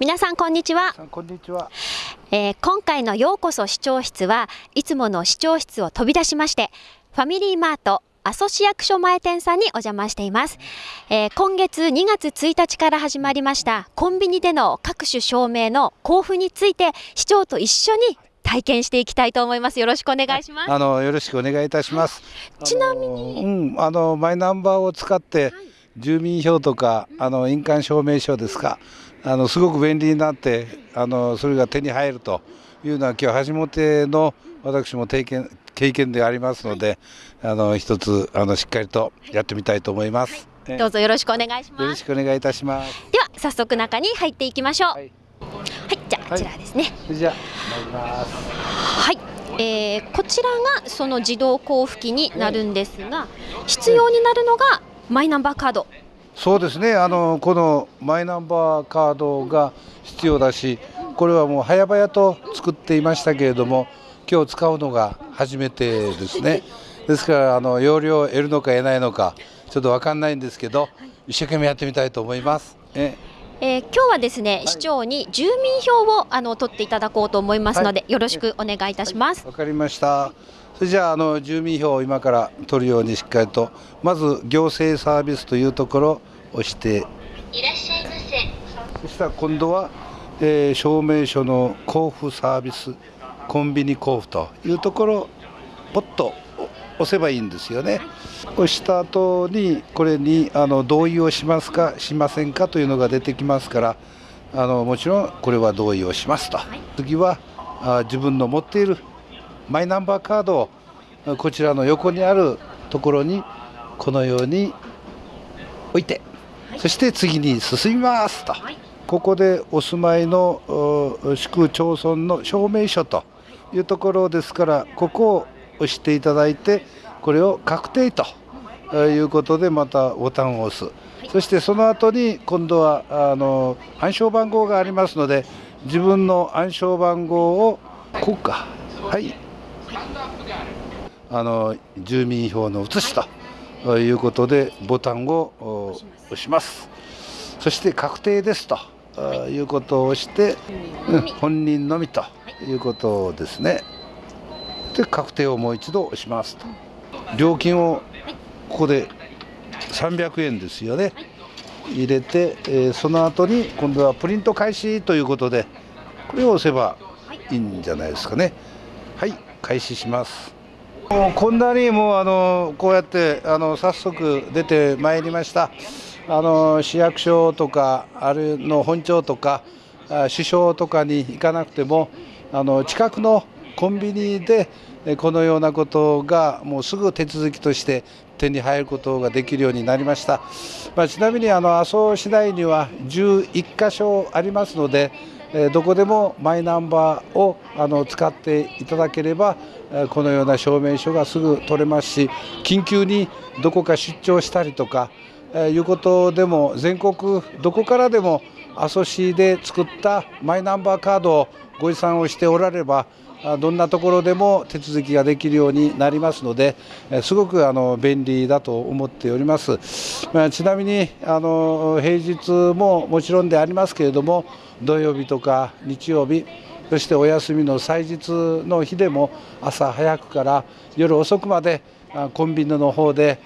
皆さんこんにちは、こんにちは、えー、今回のようこそ視聴室はいつもの視聴室を飛び出しましてファミリーマート阿蘇市役所前店さんにお邪魔しています、えー、今月2月1日から始まりましたコンビニでの各種証明の交付について市長と一緒に体験していきたいと思います。よろしくお願いします。あのよろしくお願いいたします。ちなみに、うん、あのマイナンバーを使って、住民票とかあの印鑑証明書ですか。あのすごく便利になってあのそれが手に入るというのは今日初めての私も経験経験でありますので、あの一つあのしっかりとやってみたいと思います、はい、どうぞよろしくお願いします。よろしくお願いいたします。では早速中に入っていきましょう。はい、はい、じゃあこちらですね、はい、じゃはい。えー、こちらがその自動交付機になるんですが、必要になるのがマイナンバーカードそうですねあのこのマイナンバーカードが必要だしこれはもう早々と作っていましたけれども今日使うのが初めてですねですからあの容量を得るのか得ないのかちょっと分かんないんですけど一生懸命やってみたいと思います。ええー、今日はですね、はい、市長に住民票をあの取っていただこうと思いますので、はい、よろしくお願いいたします。わ、はい、かりました。それじゃああの住民票を今から取るようにしっかりとまず行政サービスというところを押していらっしゃいませ。そしたら今度は、えー、証明書の交付サービスコンビニ交付というところポッと押せばいいんですよね。押した後にこれにあの同意をしますかしませんかというのが出てきますからあのもちろんこれは同意をしますと。次はあ自分の持っているマイナンバーカードをこちらの横にあるところにこのように置いて、そして次に進みますと、ここでお住まいの市区町村の証明書というところですからここを押していただいてこれを確定ということでまたボタンを押す、そしてその後に今度はあの暗証番号がありますので自分の暗証番号をこうかはい。あの住民票の写しということでボタンを押します。そして確定ですとい。うことを押して、うん、本人のみとい。うことですね。で確定をもう一度押しますと。料金をここで300円ですよね。入れて、えー、その後に今度はプリント開始ということでこれを押せばいいんじゃないですかね。はい。開始しますもうこんなにもうあのこうやってあの早速出てまいりました。あの市役所とかあるの本庁とか首相とかに行かなくてもあの近くのコンビニでこのようなことがもうすぐ手続きとして手に入ることができるようになりました、まあ、ちなみにあの阿蘇市内には11箇所ありますのでどこでもマイナンバーをあの使っていただければこのような証明書がすぐ取れますし緊急にどこか出張したりとかいうことでも全国どこからでも阿蘇市で作ったマイナンバーカードをご持参をしておられればどんなところでも手続きができるようになりますのですごくあの便利だと思っております。まあ、ちなみにあの平日ももちろんでありますけれども土曜日とか日曜日そしてお休みの祭日の日でも朝早くから夜遅くまでコンビニの方で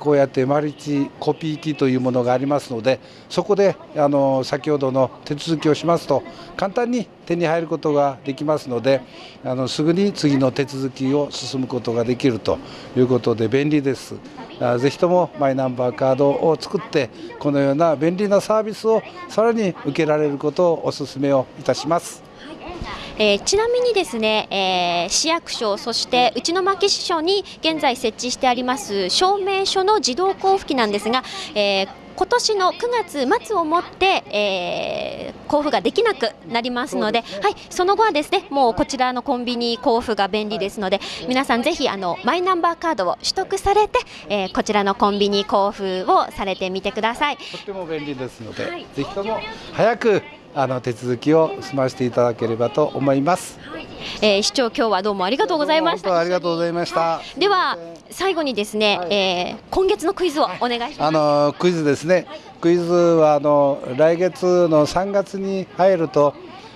こうやってマルチコピー機というものがありますのでそこであの先ほどの手続きをしますと簡単に手に入ることができますのであのすぐに次の手続きを進むことができるということで便利です。ぜひともマイナンバーカードを作ってこのような便利なサービスをさらに受けられることをお勧めをいたします。えー、ちなみにですね、えー、市役所そして内巻支所に現在設置してあります証明書の自動交付機なんですが、えー今年の9月末をもって、えー、交付ができなくなりますので、はい、その後はですねもうこちらのコンビニ交付が便利ですので、皆さんぜひあのマイナンバーカードを取得されて、えー、こちらのコンビニ交付をされてみてください。とっても便利ですので、はい、ぜひとも早くあの手続きを済ませていただければと思います。えー市長今日はどうもありがとうございましたありがとうございました。では最後にですね、はいえー今月のクイズをお願いしますあのクイズですね。クイズはあの来月の3月に入ると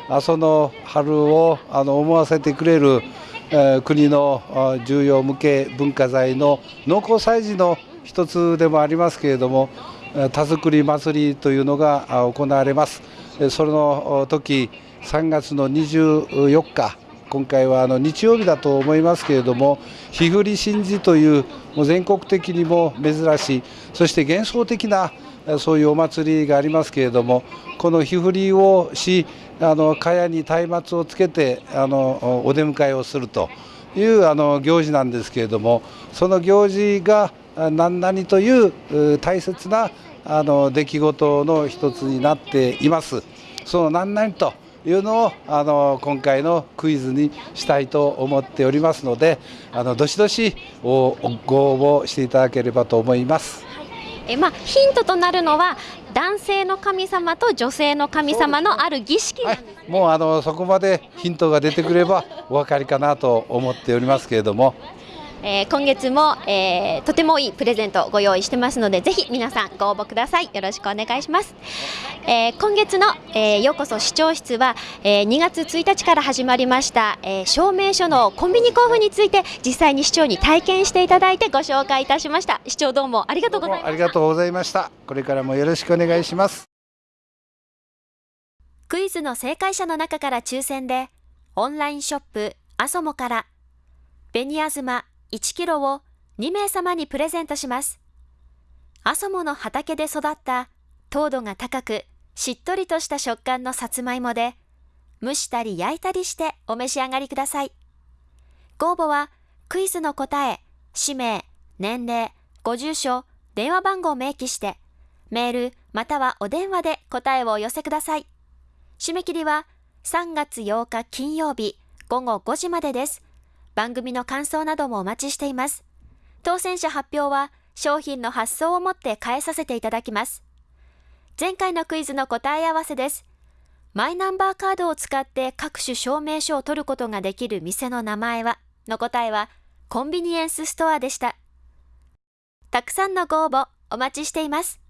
阿蘇の春をあの思わせてくれる、えー国のあ重要無形文化財の農耕祭事の一つでもありますけれども、えー田作り祭りというのがあ行われます。その時3月の24日今回はあの日曜日だと思いますけれども、日振り神事というもう全国的にも珍しい、そして幻想的なそういうお祭りがありますけれども、この日振りをし、あの茅に松明をつけてあのお出迎えをするというあの行事なんですけれども、その行事が何々という大切なあの出来事の一つになっています。その何々というのをあの今回のクイズにしたいと思っておりますのであのどしどしおご応募していただければと思います。えーまあヒントとなるのは男性の神様と女性の神様のある儀式なんはいもうあのそこまでヒントが出てくればお分かりかなと思っておりますけれどもえー今月も、えーとてもいいプレゼントをご用意してますのでぜひ皆さんご応募くださいよろしくお願いします、えー今月の、えーようこそ視聴室は、えー2月1日から始まりました、えー証明書のコンビニ交付について実際に市長に体験していただいてご紹介いたしました市長どうもありがとうございまあしたりがとうございました。これからもよろしくお願いします。クイズの正解者の中から抽選で、オンラインショップアソモから、紅あずま1キロを2名様にプレゼントします。アソモの畑で育った糖度が高く、しっとりとした食感のさつまいもで、蒸したり焼いたりしてお召し上がりください。ご応募は、クイズの答え、氏名、年齢、ご住所、電話番号を明記して、メールまたはお電話で答えをお寄せください。締め切りは3月8日金曜日午後5時までです。番組の感想などもお待ちしています。当選者発表は商品の発送をもって返させていただきます。前回のクイズの答え合わせです。マイナンバーカードを使って各種証明書を取ることができる店の名前はの答えはコンビニエンスストアでした。たくさんのご応募お待ちしています。